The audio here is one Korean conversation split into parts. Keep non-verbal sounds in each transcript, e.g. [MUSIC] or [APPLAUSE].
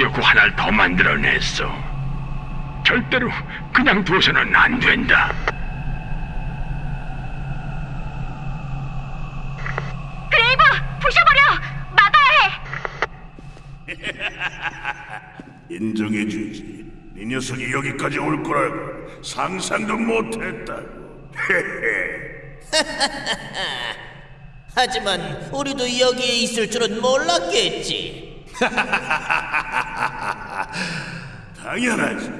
기어코 하나를 더 만들어냈어. 절대로 그냥 둬서는 안 된다. 그레이브 부셔버려 막아야 해. [LAUGHS] 인정해주지. 이 녀석이 여기까지 올 거라고 상상도 못했다고. [LAUGHS] 하지만 우리도 여기에 있을 줄은 몰랐겠지. [LAUGHS] 당연하지.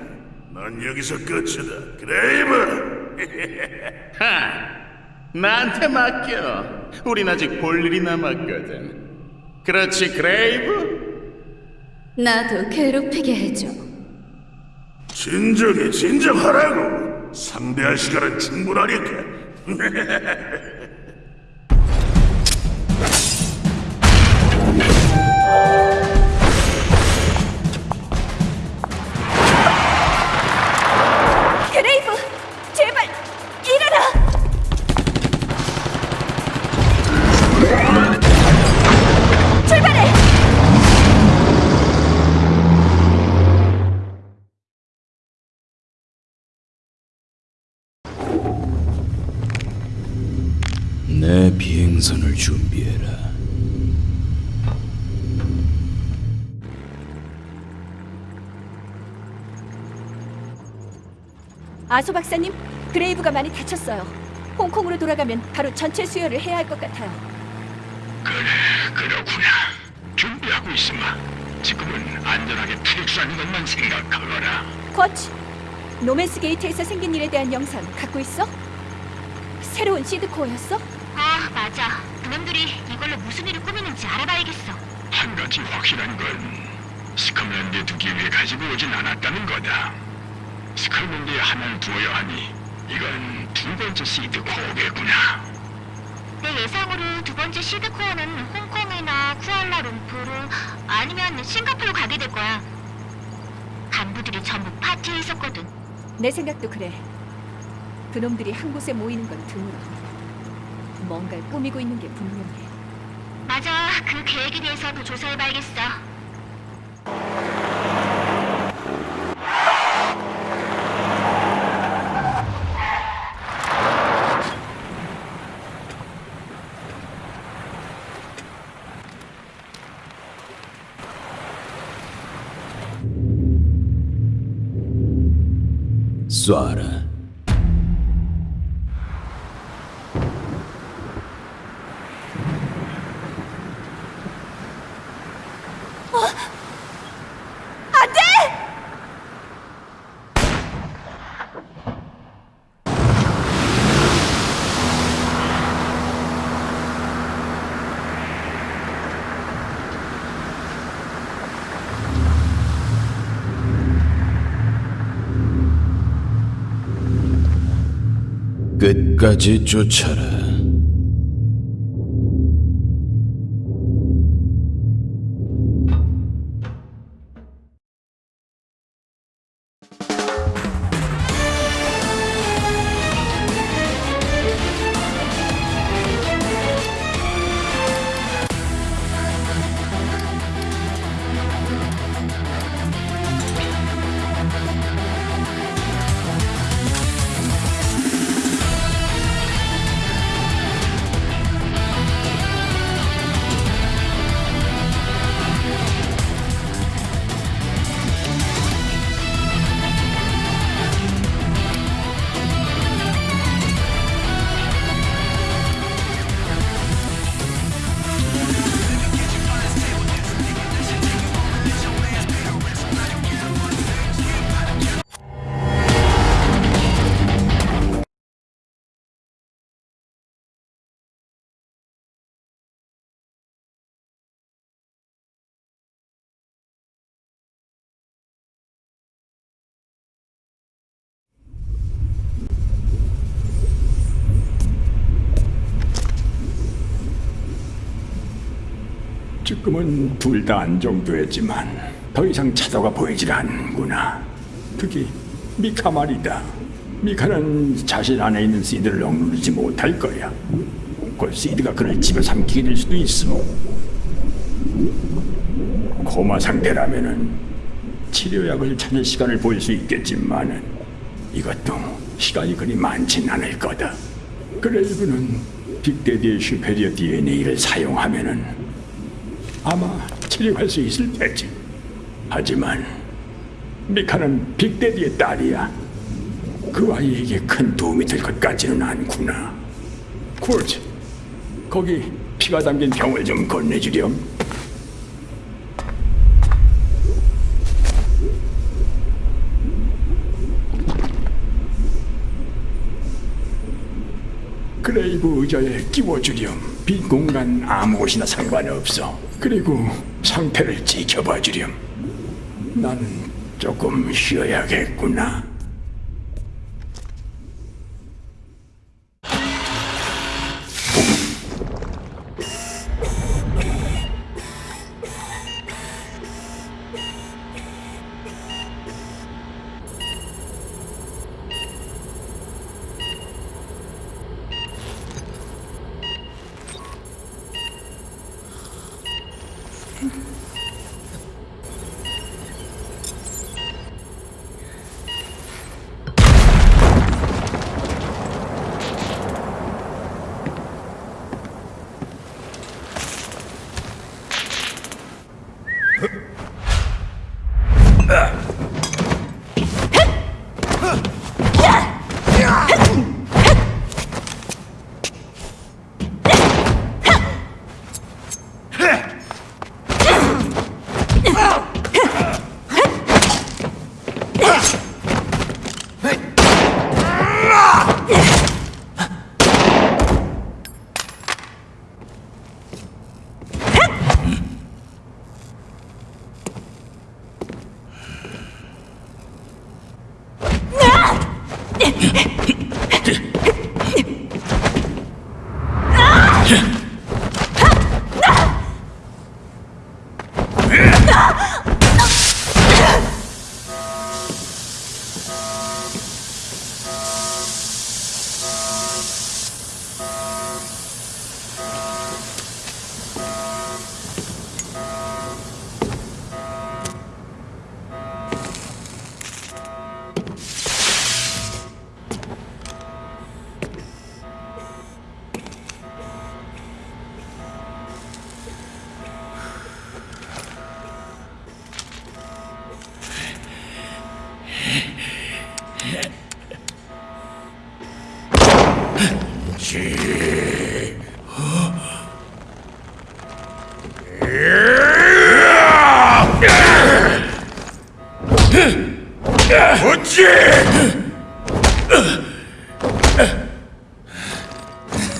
넌 여기서 끝이다. 그레이브. 나한테 맡겨. 우린 아직 볼 일이 남았거든. 그렇지, 그레이브? 나도 괴롭히게 해줘. 진정해, 진정하라고. 상대할 시간은 충분하니까. [LAUGHS] 아소 박사님, 그레이브가 많이 다쳤어요. 홍콩으로 돌아가면 바로 전체 수혈을 해야 할 것 같아요. 그래, 그러구나. 준비하고 있으마. 지금은 안전하게 철수하는 것만 생각하거라. 코치, 노맨스 게이트에서 생긴 일에 대한 영상 갖고 있어? 새로운 seed core였어? 아 맞아. 그놈들이 이걸로 무슨 일을 꾸미는지 알아봐야겠어. 한 가지 확실한 건 스컬랜드에 두기 위해 가지고 오진 않았다는 거다. 스컬랜드에 하나를 두어야 하니 이건 두 번째 seed core겠구나. 내 예상으로 두 번째 seed core는 홍콩이나 쿠알라룸푸르 아니면 싱가포르 가게 될 거야. 간부들이 전부 파티에 있었거든. 내 생각도 그래. 그놈들이 한 곳에 모이는 건 드물어. 뭔가를 꾸미고 있는 게 분명해. 맞아. 그 계획에 대해서 더 조사해봐야겠어. Zora. 끝까지 쫓아라. 지금은 둘 다 안정됐지만 더 이상 차도가 보이질 않는구나. 특히 미카 말이다. 미카는 자신 안에 있는 시드를 억누르지 못할 거야. 곧 시드가 그를 집에 삼키게 될 수도 있어. 코마 상태라면은 치료약을 찾을 시간을 볼수 있겠지만은 이것도 시간이 그리 많진 않을 거다. 그레이브는 빅데디의 슈페리어 DNA를 사용하면은 아마 치료할 수 있을 테지. 하지만 미카는 빅데디의 딸이야. 그 아이에게 큰 도움이 될 것 같지는 않구나. 쿨트, 거기 피가 담긴 병을 좀 건네주렴. 그레이브 의자에 끼워주렴. 빈 공간 아무 곳이나 상관없어. 그리고 상태를 지켜봐 주렴. 나는 조금 쉬어야겠구나.